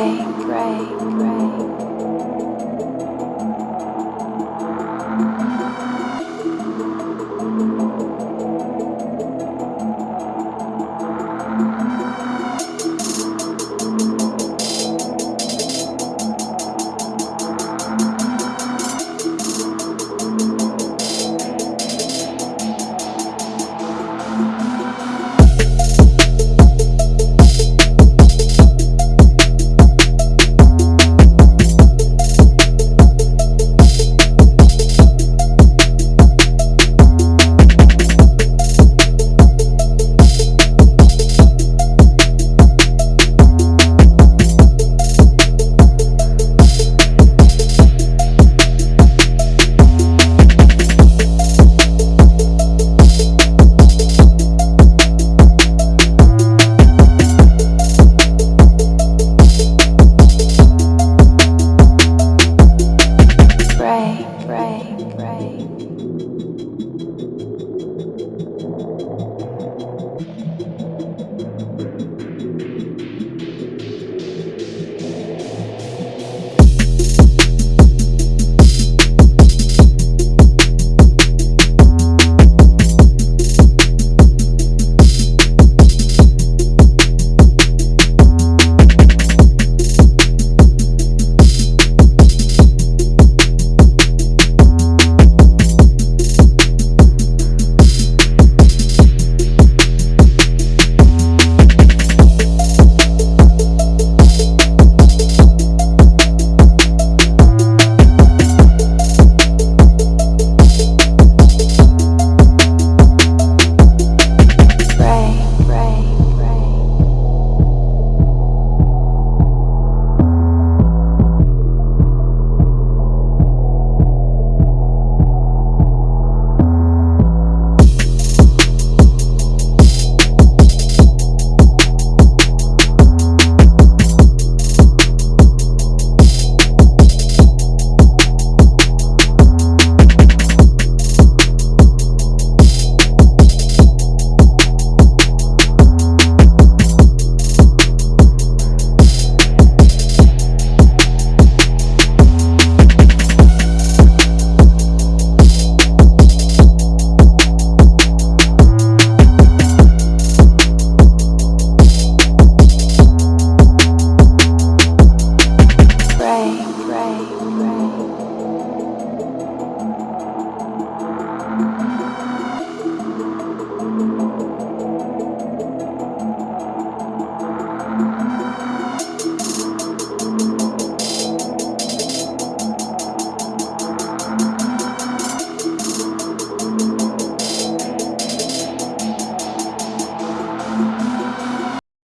pray, pray, pray.